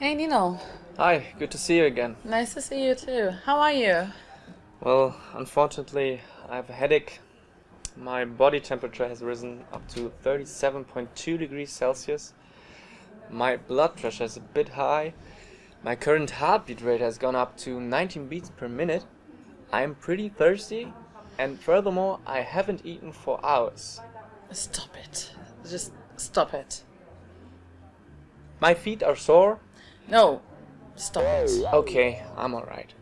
Hey Nino. Hi, good to see you again. Nice to see you too. How are you? Well, unfortunately, I have a headache. My body temperature has risen up to 37.2 degrees Celsius. My blood pressure is a bit high. My current heartbeat rate has gone up to 19 beats per minute. I'm pretty thirsty, and furthermore, I haven't eaten for hours. Stop it. Just stop it. My feet are sore. No. Stop it. Okay, I'm alright.